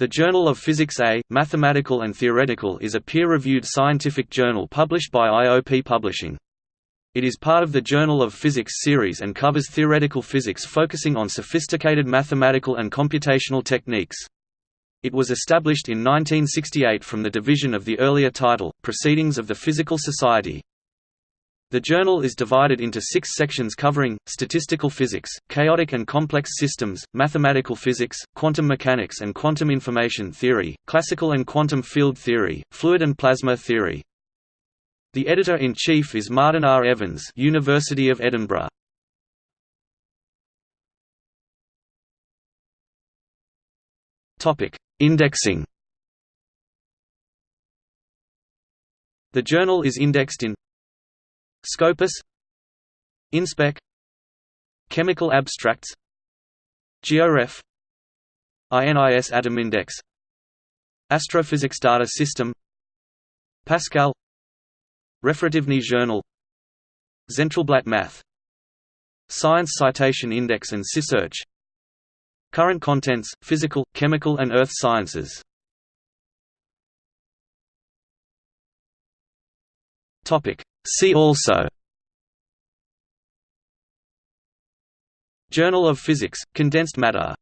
The Journal of Physics A, Mathematical and Theoretical is a peer-reviewed scientific journal published by IOP Publishing. It is part of the Journal of Physics series and covers theoretical physics focusing on sophisticated mathematical and computational techniques. It was established in 1968 from the division of the earlier title, Proceedings of the Physical Society. The journal is divided into six sections covering, statistical physics, chaotic and complex systems, mathematical physics, quantum mechanics and quantum information theory, classical and quantum field theory, fluid and plasma theory. The editor-in-chief is Martin R. Evans University of Edinburgh. Indexing The journal is indexed in Scopus Inspec Chemical Abstracts GeoRef INIS Atom Index Astrophysics Data System Pascal Referativny Journal Zentralblatt Math Science Citation Index and SciSearch Current contents, physical, chemical and earth sciences See also. Journal of Physics, condensed matter